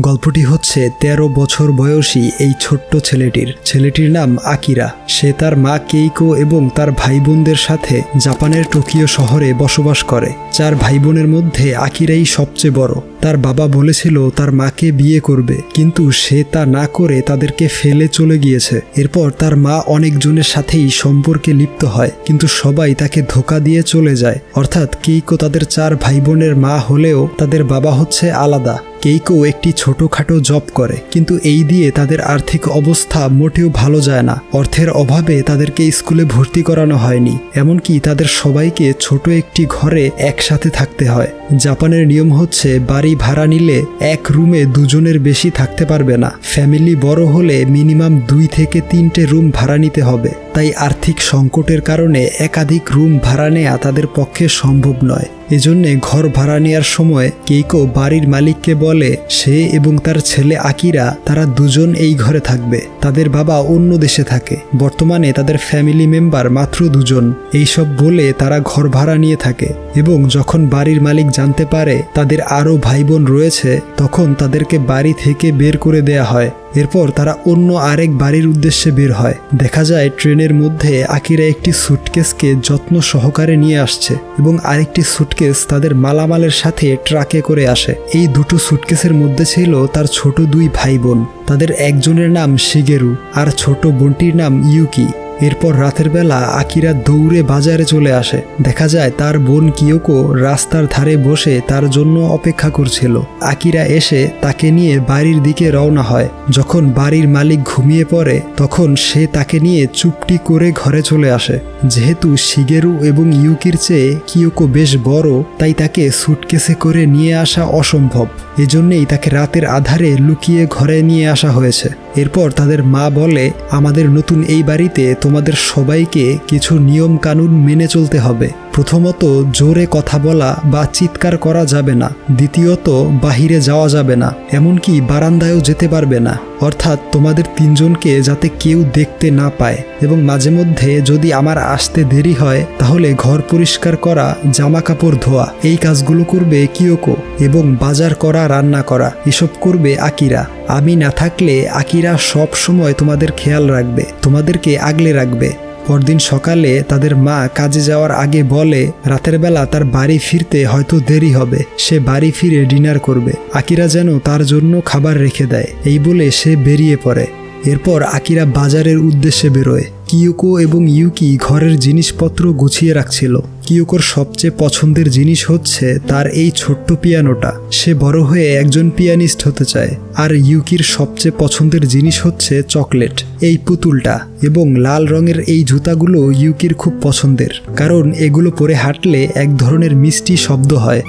গল্পটি হচ্ছে ১৩ বছর বয়সী এই ছোট্ট ছেলেটির। ছেলেটির নাম আকিরা। সে তার মা কেইকো এবং তার ভাই বোনদের সাথে জাপানের টোকিও শহরে বসবাস করে। চার ভাই বোনের মধ্যে আকিরাই সবচেয়ে বড়। তার বাবা বলেছিল, তার মাকে বিয়ে করবে। কিন্তু সে তা না করে তাদেরকে ফেলে চলে গিয়েছে। এরপর তার মা অনেকজনের সাথেই সম্পর্কে লিপ্ত হয়, কিন্তু সবাই তাকে ধোকা দিয়ে চলে যায়। অর্থাৎ কেইকো তাদের চার ভাই বোনের মা হলেও তাদের বাবা হচ্ছে আলাদা। কেইকো একটি ছোটখাটো জব করে, কিন্তু এই দিয়ে তাদের আর্থিক অবস্থা মোটেও ভালো যায় না। অর্থের অভাবে তাদেরকে স্কুলে ভর্তি করানো হয়নি, এমনকি তাদের সবাইকে ছোট একটি ঘরে একসাথে থাকতে হয়। জাপানের নিয়ম হচ্ছে, বাড়ি ভাড়া নিলে এক রুমে দুজনের বেশি থাকতে পারবে না। ফ্যামিলি বড় হলে মিনিমাম দুই থেকে তিনটে রুম ভাড়া নিতে হবে। তাই আর্থিক সংকটের কারণে একাধিক রুম ভাড়া নেওয়া তাদের পক্ষে সম্ভব নয়। এজন্যে ঘর ভাড়া নেওয়ার সময় কেইকো বাড়ির মালিককে বলে, সে এবং তার ছেলে আকিরা, তারা দুজন এই ঘরে থাকবে। তাদের বাবা অন্য দেশে থাকে। বর্তমানে তাদের ফ্যামিলি মেম্বার মাত্র দুজন। এইসব বলে তারা ঘর ভাড়া নিয়ে থাকে। এবং যখন বাড়ির মালিক জানতে পারে তাদের আরও ভাই বোন রয়েছে, তখন তাদেরকে বাড়ি থেকে বের করে দেয়া হয়। এরপর তারা অন্য আরেক বাড়ির উদ্দেশ্যে বের হয়। দেখা যায় ট্রেনের মধ্যে আকিরা একটি সুটকেসকে যত্ন সহকারে নিয়ে আসছে এবং আরেকটি সুটকেস তাদের মালামালের সাথে ট্রাকে করে আসে। এই দুটো সুটকেসের মধ্যে ছিল তার ছোট দুই ভাই বোন। তাদের একজনের নাম শিগেরু আর ছোট বোনটির নাম ইউকি। এরপর রাতের বেলা আকিরা দৌড়ে বাজারে চলে আসে। দেখা যায় তার বোন কিয়োকো রাস্তার ধারে বসে তার জন্য অপেক্ষা করছিল। আকিরা এসে তাকে নিয়ে বাড়ির দিকে রওনা হয়। যখন বাড়ির মালিক ঘুমিয়ে পড়ে, তখন সে তাকে নিয়ে চুপটি করে ঘরে চলে আসে। যেহেতু শিগেরু এবং ইউকির চেয়ে কিয়োকো বেশ বড়, তাই তাকে সুটকেসে করে নিয়ে আসা অসম্ভব। এজন্যেই তাকে রাতের আধারে লুকিয়ে ঘরে নিয়ে আসা হয়েছে। এরপর তাদের মা বলে, আমাদের নতুন এই বাড়িতে তোমাদের সবাইকে কিছু নিয়ম কানুন মেনে চলতে হবে। প্রথমত জোরে কথা বলা বা চিৎকার করা যাবে না। দ্বিতীয়ত, বাহিরে যাওয়া যাবে না, এমনকি বারান্দায়ও যেতে পারবে না। অর্থাৎ তোমাদের তিনজনকে যাতে কেউ দেখতে না পায়। এবং মাঝে মধ্যে যদি আমার আসতে দেরি হয়, তাহলে ঘর পরিষ্কার করা জামা কাপড় ধোয়া, এই কাজগুলো করবে কিয়োকো এবং বাজার করা, রান্না করা, এসব করবে আকিরা। আমি না থাকলে আকিরা সব সময় তোমাদের খেয়াল রাখবে, তোমাদেরকে আগলে রাখবে। পরদিন সকালে তাদের মা কাজে যাওয়ার আগে বলে, রাতের বেলা তার বাড়ি ফিরতে হয়তো দেরি হবে। সে বাড়ি ফিরে ডিনার করবে। আকিরা যেন তার জন্য খাবার রেখে দেয়। এই বলে সে বেরিয়ে পড়ে। এরপর আকিরা বাজারের উদ্দেশ্যে বেরোয়। কিয়োকো এবং ইউকি ঘরের জিনিসপত্র গুছিয়ে রাখছিল। কিয়োকোর সবচেয়ে পছন্দের জিনিস হচ্ছে তার এই ছোট্ট পিয়ানোটা। সে বড় হয়ে একজন পিয়ানিস্ট হতে চায়। আর ইউকির সবচেয়ে পছন্দের জিনিস হচ্ছে চকলেট, এই পুতুলটা, এবং লাল রঙের এই জুতাগুলো ইউকির খুব পছন্দের। কারণ এগুলো পরে হাঁটলে এক ধরনের মিষ্টি শব্দ হয়।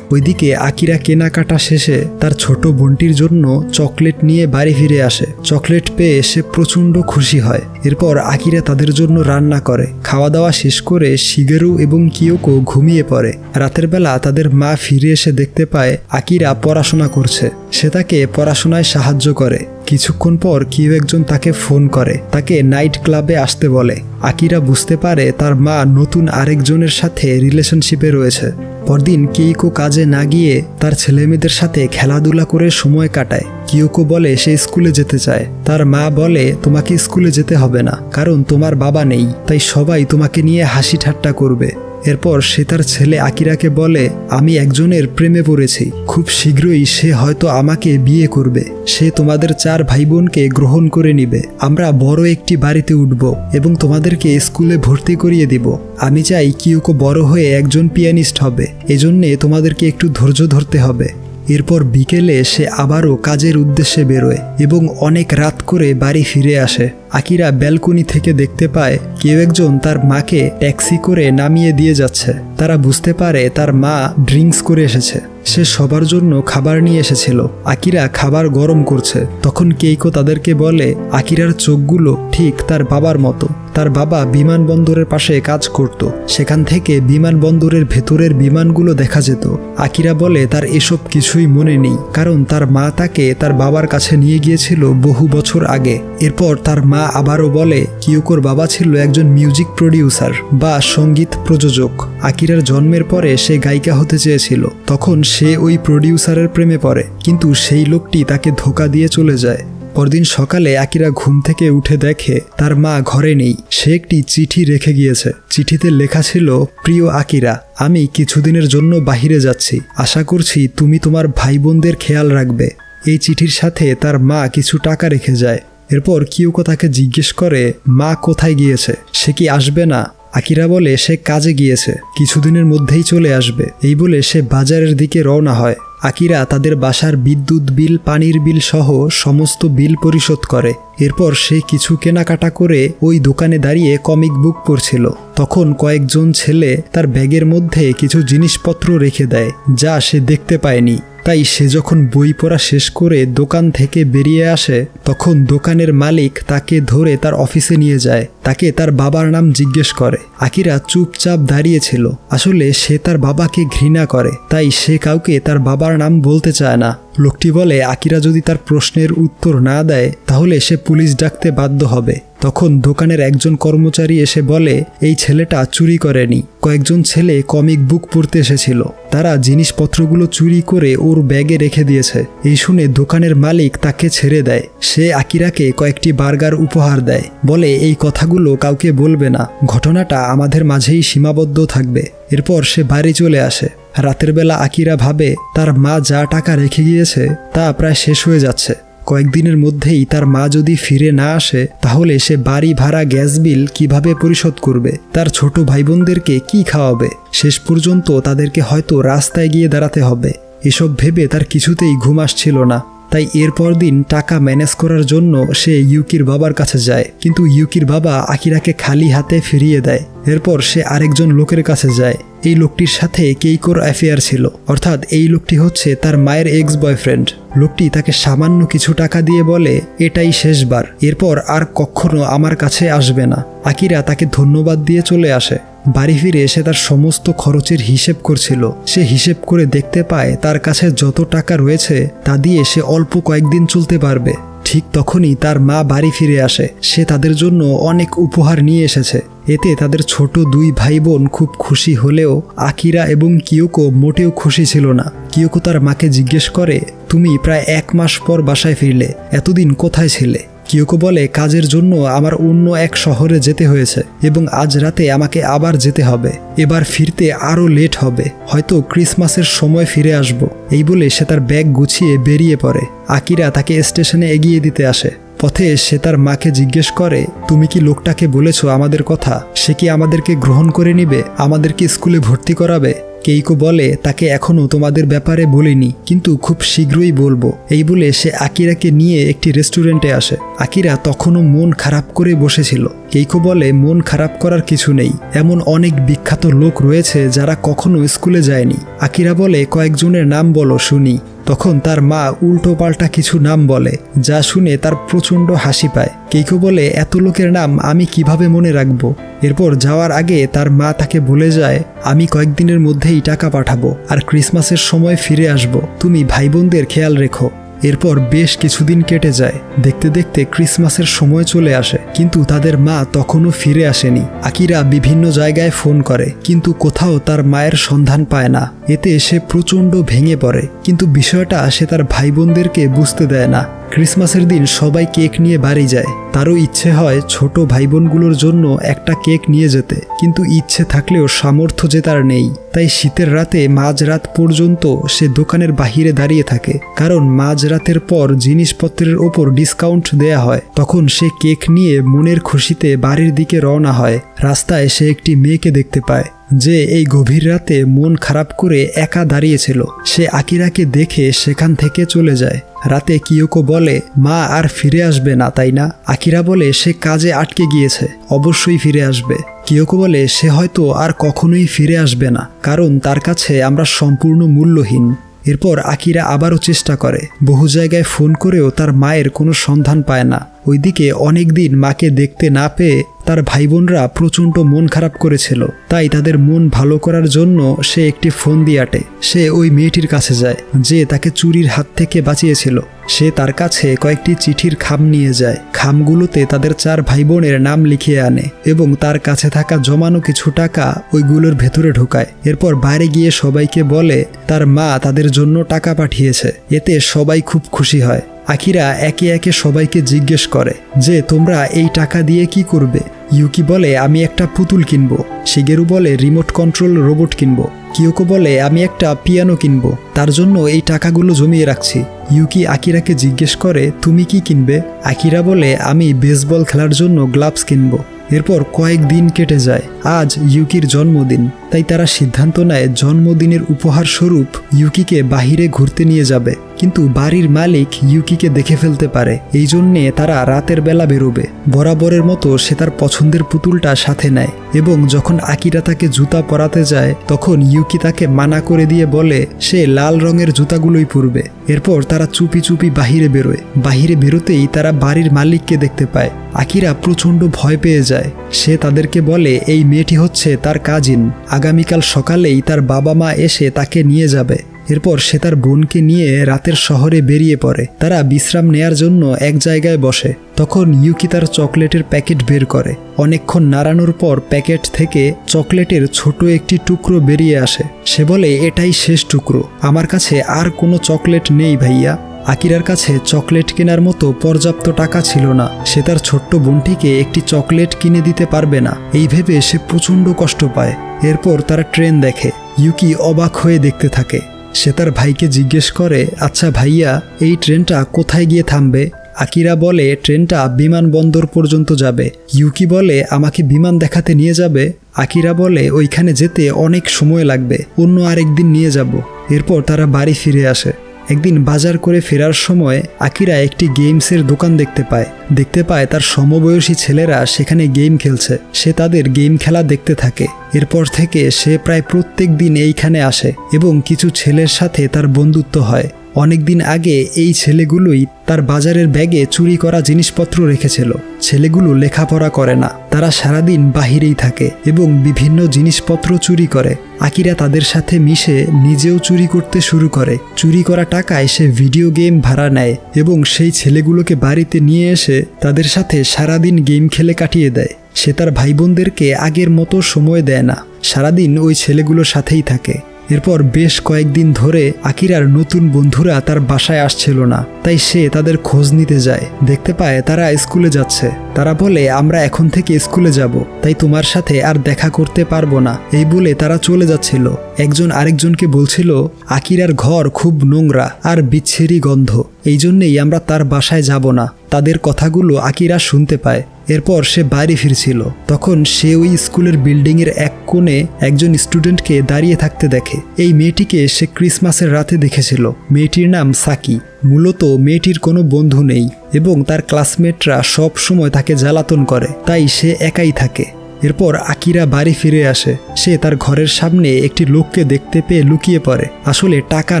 ওইদিকে আকিরা কেনাকাটা শেষে তার ছোট বোনটির জন্য চকলেট নিয়ে বাড়ি ফিরে আসে। চকলেট পেয়ে সে প্রচণ্ড খুশি হয়। এরপর আকিরা তাদের জন্য রান্না করে। খাওয়া দাওয়া শেষ করে শিগেরু এবং কিয়োকো ঘুমিয়ে পড়ে। রাতের বেলা তাদের মা ফিরে এসে দেখতে পায় আকিরা পড়াশোনা করছে। সে তাকে পড়াশোনায় সাহায্য করে। কিছুক্ষণ পর কেউ একজন তাকে ফোন করে, তাকে নাইট ক্লাবে আসতে বলে। আকিরা বুঝতে পারে তার মা নতুন আরেকজনের সাথে রিলেশনশিপে রয়েছে। পরদিন কেইকো কাজে না গিয়ে তার ছেলেমেয়েদের সাথে খেলাধুলা করে সময় কাটায়। কিয়োকো বলে, সে স্কুলে যেতে চায়। তার মা বলে, তোমাকে স্কুলে যেতে হবে না, কারণ তোমার বাবা নেই, তাই সবাই তোমাকে নিয়ে হাসি ঠাট্টা করবে। এরপর সে তার ছেলে আকিরাকে বলে, আমি একজনের প্রেমে পড়েছি। খুব শীঘ্রই সে হয়তো আমাকে বিয়ে করবে। সে তোমাদের চার ভাই বোনকে গ্রহণ করে নিবে। আমরা বড় একটি বাড়িতে উঠব এবং তোমাদেরকে স্কুলে ভর্তি করিয়ে দিব। আমি চাই কিউকো বড় হয়ে একজন পিয়ানিস্ট হবে। এজন্যে তোমাদেরকে একটু ধৈর্য ধরতে হবে। এরপর বিকেলে সে আবারও কাজের উদ্দেশ্যে বেরোয় এবং অনেক রাত করে বাড়ি ফিরে আসে। আকিরা ব্যালকনি থেকে দেখতে পায় কেউ একজন তার মাকে ট্যাক্সি করে নামিয়ে দিয়ে যাচ্ছে। তারা বুঝতে পারে তার মা ড্রিঙ্কস করে এসেছে। সে সবার জন্য খাবার নিয়ে এসেছিল। আকিরা খাবার গরম করছে। তখন কেইকো তাদেরকে বলে, আকিরার চোখগুলো ঠিক তার বাবার মতো। তার বাবা বিমানবন্দরের পাশে কাজ করত। সেখান থেকে বিমানবন্দরের ভেতরের বিমানগুলো দেখা যেত। আকিরা বলে, তার এসব কিছুই মনে নেই। কারণ তার মা তাকে তার বাবার কাছে নিয়ে গিয়েছিল বহু বছর আগে। এরপর তার মা আবারও বলে, কিয়োকোর বাবা ছিল একজন মিউজিক প্রডিউসার বা সংগীত প্রযোজক। আকিরার জন্মের পরে সে গায়িকা হতে চেয়েছিল। তখন সে ওই প্রডিউসারের প্রেমে পড়ে, কিন্তু সেই লোকটি তাকে ধোকা দিয়ে চলে যায়। পরদিন সকালে আকিরা ঘুম থেকে উঠে দেখে তার মা ঘরে নেই। সে একটি চিঠি রেখে গিয়েছে। চিঠিতে লেখা ছিল, প্রিয় আকিরা, আমি কিছুদিনের জন্য বাহিরে যাচ্ছি। আশা করছি তুমি তোমার ভাই বোনদের খেয়াল রাখবে এই চিঠির সাথে তার মা কিছু টাকা রেখে যায়। এরপর কিউকো তাকে জিজ্ঞেস করে, মা কোথায় গিয়েছে? সে কি আসবে না? আকিরা বলে, সে কাজে গিয়েছে, কিছুদিনের মধ্যেই চলে আসবে। এই বলে সে বাজারের দিকে রওনা হয়। আকিরা তাদের বাসার বিদ্যুৎ বিল, পানির বিল সহ সমস্ত বিল পরিশোধ করে। এরপর সে কিছু কেনাকাটা করে ওই দোকানে দাঁড়িয়ে কমিক বুক পড়ছিল। তখন কয়েকজন ছেলে তার ব্যাগের মধ্যে কিছু জিনিসপত্র রেখে দেয়, যা সে দেখতে পায়নি। তাই সে যখন বই পড়া শেষ করে দোকান থেকে বেরিয়ে আসে, তখন দোকানের মালিক তাকে ধরে তার অফিসে নিয়ে যায়। তাকে তার বাবার নাম জিজ্ঞেস করে। আকিরা চুপচাপ দাঁড়িয়েছিল আসলে সে তার বাবাকে ঘৃণা করে, তাই সে কাউকে তার বাবার নাম বলতে চায় না। লোকটি বলে, আকিরা যদি তার প্রশ্নের উত্তর না দেয়, তাহলে সে পুলিশ ডাকতে বাধ্য হবে। তখন দোকানের একজন কর্মচারী এসে বলে, এই ছেলেটা চুরি করেনি। কয়েকজন ছেলে কমিক বুক পড়তে এসেছিল। তারা জিনিসপত্রগুলো চুরি করে ওর ব্যাগে রেখে দিয়েছে। এই শুনে দোকানের মালিক তাকে ছেড়ে দেয়। সে আকিরাকে কয়েকটি বার্গার উপহার দেয়। বলে, এই কথাগুলো কাউকে বলবে না। ঘটনাটা আমাদের মাঝেই সীমাবদ্ধ থাকবে। এরপর সে বাড়ি চলে আসে। রাতের বেলা আকিরা ভাবে, তার মা যা টাকা রেখে গিয়েছে তা প্রায় শেষ হয়ে যাচ্ছে। কয়েকদিনের মধ্যেই তার মা যদি ফিরে না আসে, তাহলে সে বাড়ি ভাড়া গ্যাস বিল কীভাবে পরিশোধ করবে? তার ছোট ভাই বোনদেরকে কী খাওয়াবে? শেষ পর্যন্ত তাদেরকে হয়তো রাস্তায় গিয়ে দাঁড়াতে হবে। এসব ভেবে তার কিছুতেই ঘুম আসছিল না। তাই এরপর দিন টাকা ম্যানেজ করার জন্য সে ইউকির বাবার কাছে যায়। কিন্তু ইউকির বাবা আকিরাকে খালি হাতে ফিরিয়ে দেয়। এরপর সে আরেকজন লোকের কাছে যায়। এই লোকটির সাথে কেইকোর অ্যাফেয়ার ছিল। অর্থাৎ এই লোকটি হচ্ছে তার মায়ের এক্স বয়ফ্রেন্ড লোকটি তাকে সামান্য কিছু টাকা দিয়ে বলে, এটাই শেষবার। এরপর আর কখনো আমার কাছে আসবে না। আকিরা তাকে ধন্যবাদ দিয়ে চলে আসে। বাড়ি ফিরে এসে তার সমস্ত খরচের হিসেব করছিল। সে হিসেব করে দেখতে পায় তার কাছে যত টাকা রয়েছে, তা দিয়ে সে অল্প কয়েকদিন চলতে পারবে। ঠিক তখনই তার মা বাড়ি ফিরে আসে। সে তাদের জন্য অনেক উপহার নিয়ে এসেছে। এতে তাদের ছোট দুই ভাই বোন খুব খুশি হলেও আকিরা এবং কিয়োকো মোটেও খুশি ছিল না। কিয়োকো তার মাকে জিজ্ঞেস করে, তুমি প্রায় এক মাস পর বাসায় ফিরলে, এতদিন কোথায় ছিলে? কিয়োকো বলে, কাজের জন্য আমার অন্য এক শহরে যেতে হয়েছে এবং আজ রাতে আমাকে আবার যেতে হবে। এবার ফিরতে আরও লেট হবে। হয়তো ক্রিসমাসের সময় ফিরে আসব। এই বলে সে তার ব্যাগ গুছিয়ে বেরিয়ে পড়ে। আকিরা তাকে স্টেশনে এগিয়ে দিতে আসে। পথে সে তার মাকে জিজ্ঞেস করে, তুমি কি লোকটাকে বলেছ আমাদের কথা? সে কি আমাদেরকে গ্রহণ করে নিবে? আমাদেরকে স্কুলে ভর্তি করাবে? কেইকো বলে, তাকে এখনও তোমাদের ব্যাপারে বলিনি, কিন্তু খুব শীঘ্রই বলব। এই বলে সে আকিরাকে নিয়ে একটি রেস্টুরেন্টে আসে। আকিরা তখনও মন খারাপ করে বসেছিল। কেইকো বলে মন খারাপ করার কিছু নেই। এমন অনেক বিখ্যাত লোক রয়েছে যারা কখনো স্কুলে যায়নি। আকিরা বলে, কয়েকজনের নাম বলো, শুনি। তখন তার মা উল্টো পাল্টা কিছু নাম বলে, যা শুনে তার প্রচণ্ড হাসি পায়। কেইকো বলে, এত লোকের নাম আমি কীভাবে মনে রাখব? এরপর যাওয়ার আগে তার মা তাকে বলে যায়, আমি কয়েকদিনের মধ্যেই টাকা পাঠাবো, আর ক্রিসমাসের সময় ফিরে আসব। তুমি ভাই বোনদের খেয়াল রেখো। এরপর বেশ কিছুদিন কেটে যায়। দেখতে দেখতে ক্রিসমাসের সময় চলে আসে, কিন্তু তাদের মা তখনও ফিরে আসেনি। আকিরা বিভিন্ন জায়গায় ফোন করে, কিন্তু কোথাও তার মায়ের সন্ধান পায় না। এতে সে প্রচণ্ড ভেঙে পড়ে, কিন্তু বিষয়টা সে তার ভাই বোনদেরকে বুঝতে দেয় না। ক্রিসমাসের দিন সবাই কেক নিয়ে বাড়ি যায়। তারও ইচ্ছে হয় ছোট ভাই বোনগুলোর জন্য একটা কেক নিয়ে যেতে। কিন্তু ইচ্ছে থাকলেও সামর্থ্য যে তার নেই। তাই শীতের রাতে মাঝরাত পর্যন্ত সে দোকানের বাহিরে দাঁড়িয়ে থাকে। কারণ মাঝরাতের পর জিনিসপত্রের ওপর ডিসকাউন্ট দেয়া হয়। তখন সে কেক নিয়ে মনের খুশিতে বাড়ির দিকে রওনা হয়। রাস্তায় সে একটি মেয়েকে দেখতে পায়। যে এই গভীর রাতে মন খারাপ করে একা দাঁড়িয়েছিল, সে আকিরাকে দেখে সেখান থেকে চলে যায়। রাতে কিয়োকো বলে, মা আর ফিরে আসবে না, তাই না? আকিরা বলে, সে কাজে আটকে গিয়েছে, অবশ্যই ফিরে আসবে। কিয়োকো বলে, সে হয়তো আর কখনোই ফিরে আসবে না, কারণ তার কাছে আমরা সম্পূর্ণ মূল্যহীন। এরপর আকিরা আবারও চেষ্টা করে, বহু জায়গায় ফোন করেও তার মায়ের কোনো সন্ধান পায় না। ওইদিকে অনেক দিন মাকে দেখতে না পেয়ে তার ভাই বোনরা প্রচণ্ড মন খারাপ করেছিল। তাই তাদের মন ভালো করার জন্য সে একটি ফোন দিয়ে আটে। সে ওই মেয়েটির কাছে যায়, যে তাকে চুরির হাত থেকে বাঁচিয়েছিল। সে তার কাছে কয়েকটি চিঠির খাম নিয়ে যায়। খামগুলোতে তাদের চার ভাই বোনের নাম লিখিয়ে আনে এবং তার কাছে থাকা জমানো কিছু টাকা ওইগুলোর ভেতরে ঢোকায়। এরপর বাইরে গিয়ে সবাইকে বলে, তার মা তাদের জন্য টাকা পাঠিয়েছে। এতে সবাই খুব খুশি হয়। আকিরা একে একে সবাইকে জিজ্ঞেস করে যে, তোমরা এই টাকা দিয়ে কি করবে? ইউকি বলে, আমি একটা পুতুল কিনবো। শিগেরু বলে, রিমোট কন্ট্রোল রোবট কিনবো। কিয়োকো বলে, আমি একটা পিয়ানো কিনবো। তার জন্য এই টাকাগুলো জমিয়ে রাখছি। ইউকি আকিরাকে জিজ্ঞেস করে, তুমি কি কিনবে? আকিরা বলে, আমি বেসবল খেলার জন্য গ্লাভস কিনবো। এরপর কয়েক দিন কেটে যায়। আজ ইউকির জন্মদিন। তাই তারা সিদ্ধান্ত নেয় জন্মদিনের উপহার স্বরূপ ইউকিকে বাহিরে ঘুরতে নিয়ে যাবে। কিন্তু বাড়ির মালিক ইউকিকে দেখে ফেলতে পারে। এই জন্যে তারা রাতের বেলা বেরোবে। বরাবরের মতো সে তার পছন্দের পুতুলটা সাথে নেয় এবং যখন আকিরা তাকে জুতা পরাতে যায়, তখন ইউকি তাকে মানা করে দিয়ে বলে, সে লাল রঙের জুতাগুলোই পরবে। এরপর তারা চুপি চুপি বাহিরে বেরোয়। বাহিরে বেরোতেই তারা বাড়ির মালিককে দেখতে পায়। আকিরা প্রচণ্ড ভয় পেয়ে যায়। সে তাদেরকে বলে, এই মেয়েটি হচ্ছে তার কাজিন আগামীকাল সকালেই তার বাবা মা এসে তাকে নিয়ে যাবে। এরপর সে তার বোনকে নিয়ে রাতের শহরে বেরিয়ে পড়ে। তারা বিশ্রাম নেয়ার জন্য এক জায়গায় বসে। তখন ইউকি তার চকলেটের প্যাকেট বের করে। অনেকক্ষণ নাড়ানোর পর প্যাকেট থেকে চকলেটের ছোট একটি টুকরো বেরিয়ে আসে। সে বলে, এটাই শেষ টুকরো। আমার কাছে আর কোনো চকলেট নেই ভাইয়া। আকিরার কাছে চকলেট কেনার মতো পর্যাপ্ত টাকা ছিল না। সে তার ছোট্ট বোনটিকে একটি চকলেট কিনে দিতে পারবে না। এই ভেবে সে প্রচণ্ড কষ্ট পায়। এরপর তারা ট্রেন দেখে। ইউকি অবাক হয়ে দেখতে থাকে। সে তার ভাইকে জিজ্ঞেস করে আচ্ছা ভাইয়া, এই ট্রেনটা কোথায় গিয়ে থামবে? আকিরা বলে, ট্রেনটা বিমানবন্দর পর্যন্ত যাবে। ইউকি বলে, আমাকে বিমান দেখাতে নিয়ে যাবে? আকিরা বলে, ওইখানে যেতে অনেক সময় লাগবে। অন্য আরেকদিন নিয়ে যাব। এরপর তারা বাড়ি ফিরে আসে। একদিন বাজার করে ফেরার সময় আকিরা একটি গেমসের দোকান দেখতে পায়। দেখতে পায় তার সমবয়সী ছেলেরা সেখানে গেম খেলছে। সে তাদের গেম খেলা দেখতে থাকে। এরপর থেকে সে প্রায় প্রত্যেক দিন এইখানে আসে এবং কিছু ছেলের সাথে তার বন্ধুত্ব হয়। অনেকদিন আগে এই ছেলেগুলোই তার বাজারের ব্যাগে চুরি করা জিনিসপত্র রেখেছিল। ছেলেগুলো লেখাপড়া করে না। তারা সারাদিন বাহিরেই থাকে এবং বিভিন্ন জিনিসপত্র চুরি করে। আকিরা তাদের সাথে মিশে নিজেও চুরি করতে শুরু করে। চুরি করা টাকায় সে ভিডিও গেম ভাড়া নেয় এবং সেই ছেলেগুলোকে বাড়িতে নিয়ে এসে তাদের সাথে সারাদিন গেম খেলে কাটিয়ে দেয়। সে তার ভাই বোনদেরকে আগের মতো সময় দেয় না। সারাদিন ওই ছেলেগুলোর সাথেই থাকে। এরপর বেশ কয়েকদিন ধরে আকিরার নতুন বন্ধুরা তার বাসায় আসছিল না, তাই সে তাদের খোঁজ নিতে যায়। দেখতে পায় তারা স্কুলে যাচ্ছে। তারা বলে, আমরা এখন থেকে স্কুলে যাব, তাই তোমার সাথে আর দেখা করতে পারব না। এই বলে তারা চলে যাচ্ছিল। একজন আরেকজনকে বলছিল, আকিরার ঘর খুব নোংরা আর বিচ্ছিরি গন্ধ এই জন্যেই আমরা তার বাসায় যাব না। তাদের কথাগুলো আকিরা শুনতে পায়। এরপর সে বাড়ি ফিরছিল। তখন সে ওই স্কুলের বিল্ডিংয়ের এক কোণে একজন স্টুডেন্টকে দাঁড়িয়ে থাকতে দেখে। এই মেয়েটিকে সে ক্রিসমাসের রাতে দেখেছিল। মেয়েটির নাম সাকি। মূলত মেয়েটির কোনো বন্ধু নেই এবং তার ক্লাসমেটরা সব সময় তাকে জ্বালাতন করে, তাই সে একাই থাকে। এরপর আকিরা বাড়ি ফিরে আসে। সে তার ঘরের সামনে একটি লোককে দেখতে পেয়ে লুকিয়ে পড়ে। আসলে টাকা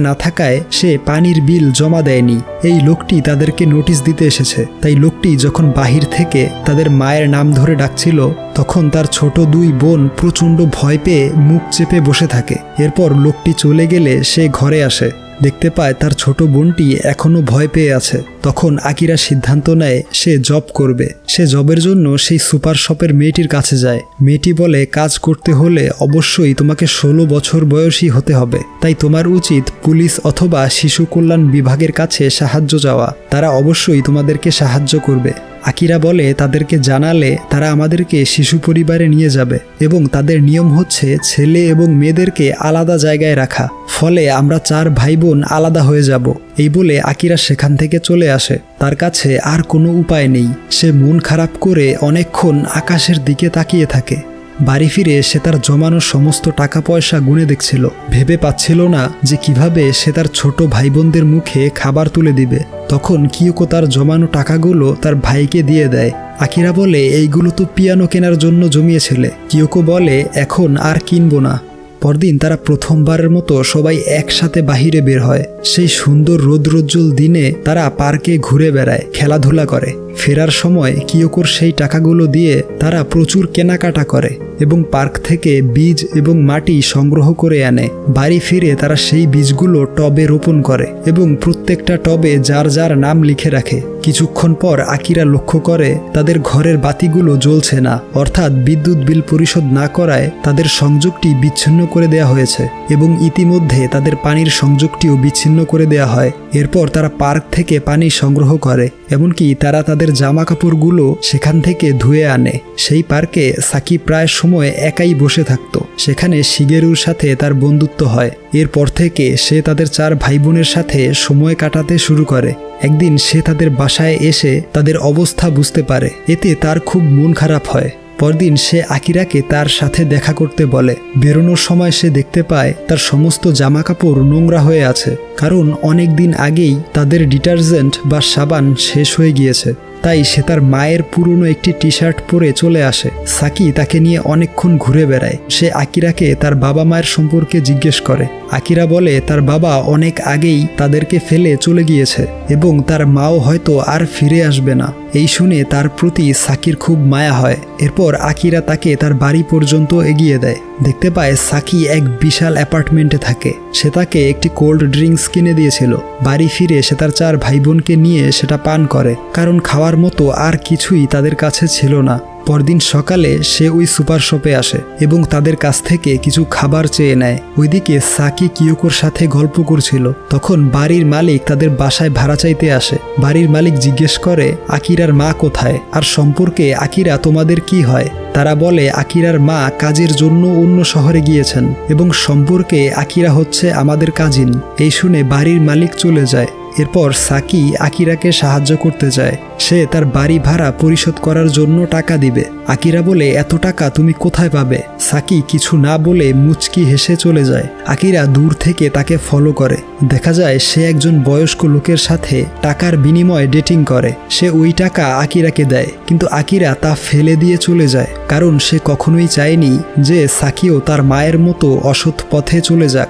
না থাকায় সে পানির বিল জমা দেয়নি। এই লোকটি তাদেরকে নোটিশ দিতে এসেছে। তাই লোকটি যখন বাহির থেকে তাদের মায়ের নাম ধরে ডাকছিল, তখন তার ছোট দুই বোন প্রচণ্ড ভয় পেয়ে মুখ চেপে বসে থাকে। এরপর লোকটি চলে গেলে সে ঘরে আসে। দেখতে পায় তার ছোট বোনটি এখনও ভয় পেয়ে আছে। তখন আকিরা সিদ্ধান্ত নেয়, সে জব করবে। সে জবের জন্য সেই সুপার শপের মেয়েটির কাছে যায়। মেয়েটি বলে, কাজ করতে হলে অবশ্যই তোমাকে ষোলো বছর বয়সী হতে হবে। তাই তোমার উচিত পুলিশ অথবা শিশু কল্যাণ বিভাগের কাছে সাহায্য যাওয়া তারা অবশ্যই তোমাদেরকে সাহায্য করবে। আকিরা বলে, তাদেরকে জানালে তারা আমাদেরকে শিশু পরিবারে নিয়ে যাবে এবং তাদের নিয়ম হচ্ছে ছেলে এবং মেয়েদেরকে আলাদা জায়গায় রাখা। ফলে আমরা চার ভাই বোন আলাদা হয়ে যাব। এই বলে আকিরা সেখান থেকে চলে আসে। তার কাছে আর কোনো উপায় নেই। সে মন খারাপ করে অনেকক্ষণ আকাশের দিকে তাকিয়ে থাকে। বাড়ি ফিরে সে তার জমানো সমস্ত টাকা পয়সা গুনে দেখছিল। ভেবে পাচ্ছিল না যে কীভাবে সে তার ছোট ভাই বোনদের মুখে খাবার তুলে দিবে। তখন কিয়কো তার জমানো টাকাগুলো তার ভাইকে দিয়ে দেয়। আকিরা বলে, এইগুলো তো পিয়ানো কেনার জন্য জমিয়েছিলে। কিয়কো বলে, এখন আর কিনবো না। পরদিন তারা প্রথমবারের মতো সবাই একসাথে বাহিরে বের হয়। সেই সুন্দর রৌদ্রোজ্জ্বল দিনে তারা পার্কে ঘুরে বেড়ায়, খেলাধুলা করে। ফেরার সময় কিয়োকোর সেই টাকাগুলো দিয়ে তারা প্রচুর কেনাকাটা করে এবং পার্ক থেকে বীজ এবং মাটি সংগ্রহ করে আনে। বাড়ি ফিরে তারা সেই বীজগুলো টবে রোপণ করে এবং প্রত্যেকটা টবে যার যার নাম লিখে রাখে। কিছুক্ষণ পর আকিরা লক্ষ্য করে, তাদের ঘরের বাতিগুলো জ্বলছে না, অর্থাৎ বিদ্যুৎ বিল পরিশোধ না করায় তাদের সংযোগটি বিচ্ছিন্ন করে দেয়া হয়েছে এবং ইতিমধ্যে তাদের পানির সংযোগটিও বিচ্ছিন্ন করে দেয়া হয়। এরপর তারা পার্ক থেকে পানি সংগ্রহ করে, এমনকি তারা তাদের জামা কাপড়গুলো সেখান থেকে ধুয়ে আনে। সেই পার্কে সাকি প্রায় সময় একাই বসে থাকতো। সেখানে শিগেরুর সাথে তার বন্ধুত্ব হয়। এরপর থেকে সে তাদের চার ভাই বোনের সাথে সময় কাটাতে শুরু করে। একদিন সে তাদের বাসায় এসে তাদের অবস্থা বুঝতে পারে। এতে তার খুব মন খারাপ হয়। পরদিন সে আকিরাকে তার সাথে দেখা করতে বলে। বেরোনোর সময় সে দেখতে পায়, তার সমস্ত জামা কাপড় নোংরা হয়ে আছে। কারণ অনেক দিন আগেই তাদের ডিটারজেন্ট বা সাবান শেষ হয়ে গিয়েছে। তাই সে তার মায়ের পুরনো একটি টি শার্ট পরে চলে আসে। সাকি তাকে নিয়ে অনেকক্ষণ ঘুরে বেড়ায়। সে আকিরাকে তার বাবা মায়ের সম্পর্কে জিজ্ঞেস করে। আকিরা বলে, তার বাবা অনেক আগেই তাদেরকে ফেলে চলে গিয়েছে এবং তার মাও হয়তো আর ফিরে আসবে না। এই শুনে তার প্রতি সাকির খুব মায়া হয়। এরপর আকিরা তাকে তার বাড়ি পর্যন্ত এগিয়ে দেয়। দেখতে পায় সাকি এক বিশাল অ্যাপার্টমেন্টে থাকে। সে তাকে একটি কোল্ড ড্রিঙ্কস কিনে দিয়েছিল। বাড়ি ফিরে সে তার চার ভাই বোনকে নিয়ে সেটা পান করে। কারণ খাওয়ার মতো আর কিছুই তাদের কাছে ছিল না। পরদিন সকালে সে ওই সুপার শপে আসে এবং তাদের কাছ থেকে কিছু খাবার চেয়ে নেয়। ওইদিকে সাকি কিয়োকোর সাথে গল্প করছিল। তখন বাড়ির মালিক তাদের বাসায় ভাড়া চাইতে আসে। বাড়ির মালিক জিজ্ঞেস করে, আকিরার মা কোথায়? আর সম্পর্কে আকিরা তোমাদের কি হয়? তারা বলে, আকিরার মা কাজের জন্য অন্য শহরে গিয়েছেন এবং সম্পর্কে আকিরা হচ্ছে আমাদের কাজিন। এই শুনে বাড়ির মালিক চলে যায়। এরপর সাকি আকিরাকে সাহায্য করতে যায়। সে তার বাড়ি ভাড়া পরিশোধ করার জন্য টাকা দিবে। আকিরা বলে, এত টাকা তুমি কোথায় পাবে? সাকি কিছু না বলে মুচকি হেসে চলে যায়। আকিরা দূর থেকে তাকে ফলো করে। দেখা যায়, সে একজন বয়স্ক লোকের সাথে টাকার বিনিময়ে ডেটিং করে। সে ওই টাকা আকিরাকে দেয়, কিন্তু আকিরা তা ফেলে দিয়ে চলে যায়। কারণ সে কখনোই চায়নি যে সাকিও তার মায়ের মতো অসৎ পথে চলে যাক।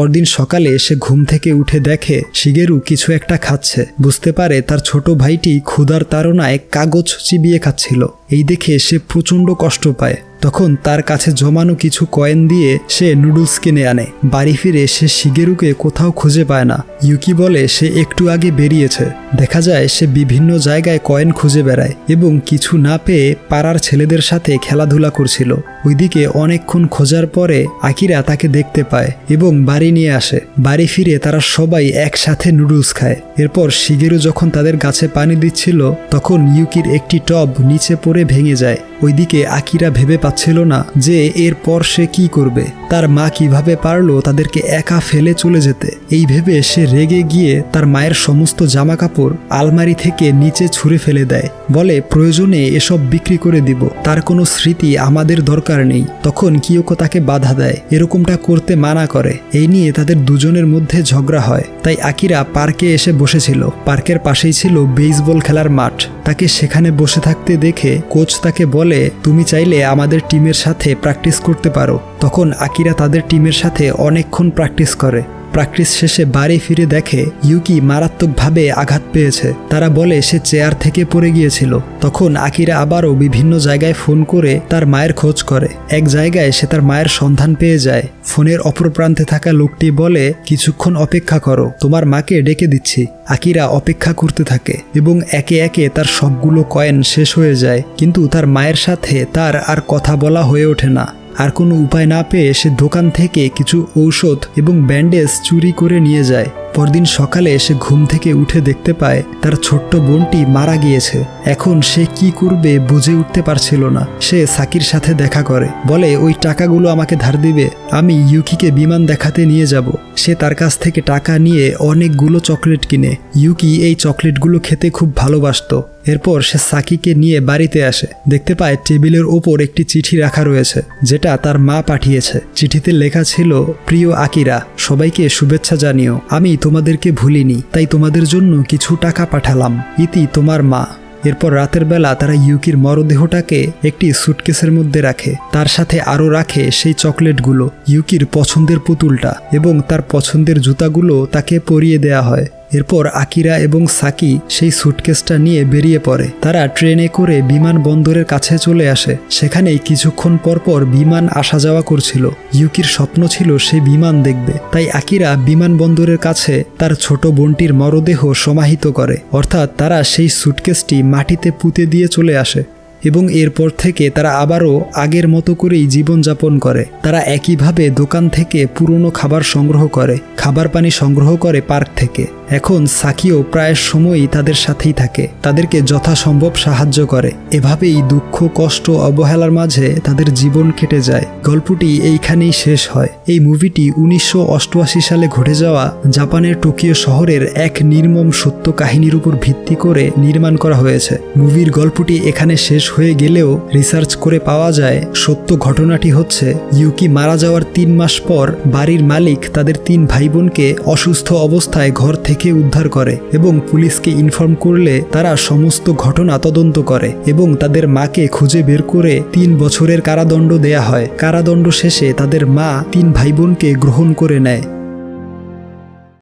পরদিন সকালে সে ঘুম থেকে উঠে দেখে শিগেরু কিছু একটা খাচ্ছে। বুঝতে পারে তার ছোট ভাইটি ক্ষুধার তাড়নায় কাগজ চিবিয়ে খাচ্ছিল। এই দেখে সে প্রচণ্ড কষ্ট পায়। তখন তার কাছে জমানো কিছু কয়েন দিয়ে সে নুডলস কিনে আনে। বাড়ি ফিরে সে শিগেরুকে কোথাও খুঁজে পায় না। ইউকি বলে, সে একটু আগে বেরিয়েছে। দেখা যায়, সে বিভিন্ন জায়গায় কয়েন খুঁজে বেড়ায় এবং কিছু না পেয়ে পাড়ার ছেলেদের সাথে খেলাধুলা করছিল। ওইদিকে অনেকক্ষণ খোঁজার পরে আকিরা তাকে দেখতে পায় এবং বাড়ি নিয়ে আসে। বাড়ি ফিরে তারা সবাই একসাথে নুডলস খায়। এরপর শিগেরু যখন তাদের গাছে পানি দিচ্ছিল, তখন ইউকির একটি টব নিচে পড়ে ভেঙে যায়। ওইদিকে আকিরা ভেবে পাচ্ছিল না যে এরপর সে কি করবে। তার মা কীভাবে পারল তাদেরকে একা ফেলে চলে যেতে? এই ভেবে সে রেগে গিয়ে তার মায়ের সমস্ত জামা কাপড় আলমারি থেকে নিচে ছুঁড়ে ফেলে দেয়। বলে, প্রয়োজনে এসব বিক্রি করে দিব। তার কোনো স্মৃতি আমাদের দরকার নেই। তখন কিয়োকো তাকে বাধা দেয়। এরকমটা করতে মানা করে। এই নিয়ে তাদের দুজনের মধ্যে ঝগড়া হয়। তাই আকিরা পার্কে এসে বসেছিল। পার্কের পাশেই ছিল বেসবল খেলার মাঠ। তাকে সেখানে বসে থাকতে দেখে কোচ তাকে বলে তুমি চাইলে আমাদের টিমের সাথে প্র্যাকটিস করতে পারো। তখন আকিরা তাদের টিমের সাথে অনেকক্ষণ প্র্যাকটিস করে। প্র্যাকটিস শেষে বাড়ি ফিরে দেখে ইউকি মারাত্মকভাবে আঘাত পেয়েছে। তারা বলে সে চেয়ার থেকে পড়ে গিয়েছিল। তখন আকিরা আবারও বিভিন্ন জায়গায় ফোন করে তার মায়ের খোঁজ করে। এক জায়গায় সে তার মায়ের সন্ধান পেয়ে যায়। ফোনের অপর প্রান্তে থাকা লোকটি বলে, কিছুক্ষণ অপেক্ষা করো, তোমার মাকে ডেকে দিচ্ছি। আকিরা অপেক্ষা করতে থাকে এবং একে একে তার সবগুলো কয়েন শেষ হয়ে যায়। কিন্তু তার মায়ের সাথে তার আর কথা বলা হয়ে ওঠে না। আর কোনো উপায় না পেয়ে সে দোকান থেকে কিছু ঔষধ এবং ব্যান্ডেজ চুরি করে নিয়ে যায়। পরদিন সকালে সে ঘুম থেকে উঠে দেখতে পায়, তার ছোট্ট বোনটি মারা গিয়েছে। এখন সে কি করবে বুঝে উঠতে পারছিল না। সে সাকির সাথে দেখা করে, বলে, ওই টাকাগুলো আমাকে ধার দিবে। আমি ইউকিকে বিমান দেখাতে নিয়ে যাব। সে তার কাছ থেকে টাকা নিয়ে অনেকগুলো চকলেট কিনে। ইউকি এই চকলেটগুলো খেতে খুব ভালোবাসত। এরপর সে সাকিকে নিয়ে বাড়িতে আসে। দেখতে পায়, টেবিলের ওপর একটি চিঠি রাখা রয়েছে, যেটা তার মা পাঠিয়েছে। চিঠিতে লেখা ছিল, প্রিয় আকিরা, সবাইকে শুভেচ্ছা জানিও। আমি তোমাদেরকে ভুলিনি, তাই তোমাদের জন্য কিছু টাকা পাঠালাম। ইতি তোমার মা। এরপর রাতের বেলা তারা ইউকির মরদেহটাকে একটি সুটকেসের মধ্যে রাখে। তার সাথে আরও রাখে সেই চকলেটগুলো, ইউকির পছন্দের পুতুলটা, এবং তার পছন্দের জুতাগুলো তাকে পরিয়ে দেয়া হয়। এরপর আকিরা এবং সাকি সেই সুটকেসটা নিয়ে বেরিয়ে পড়ে। তারা ট্রেনে করে বিমানবন্দরের কাছে চলে আসে। সেখানেই কিছুক্ষণ পরপর বিমান আসা যাওয়া করছিল। ইউকির স্বপ্ন ছিল সে বিমান দেখবে। তাই আকিরা বিমানবন্দরের কাছে তার ছোট বোনটির মরদেহ সমাহিত করে। অর্থাৎ তারা সেই সুটকেসটি মাটিতে পুঁতে দিয়ে চলে আসে এবং এরপর থেকে তারা আবারও আগের মতো করেই জীবনযাপন করে। তারা একইভাবে দোকান থেকে পুরনো খাবার সংগ্রহ করে। খাবার পানি সংগ্রহ করে পার্ক থেকে। এখন সাকিও প্রায় সময়ই তাদের সাথেই থাকে। তাদেরকে যথাসম্ভব সাহায্য করে। এভাবেই দুঃখ, কষ্ট, অবহেলার মাঝে তাদের জীবন কেটে যায়। গল্পটি এইখানেই শেষ হয়। এই মুভিটি উনিশশো অষ্টআশি সালে ঘটে যাওয়া জাপানের টোকিও শহরের এক নির্মম সত্য কাহিনীর উপর ভিত্তি করে নির্মাণ করা হয়েছে। মুভির গল্পটি এখানে শেষ হয়ে গেলেও রিসার্চ করে পাওয়া যায়, সত্য ঘটনাটি হচ্ছে ইউকি মারা যাওয়ার তিন মাস পর বাড়ির মালিক তাদের তিন ভাই বোনকে অসুস্থ অবস্থায় ঘর থেকে উদ্ধার করে এবং পুলিশকে ইনফর্ম করলে তারা সমস্ত ঘটনা তদন্ত করে এবং তাদের মাকে খুঁজে বের করে তিন বছরের কারাদণ্ড দেয়া হয়। কারাদণ্ড শেষে তাদের মা তিন ভাই বোনকে গ্রহণ করে নেয়।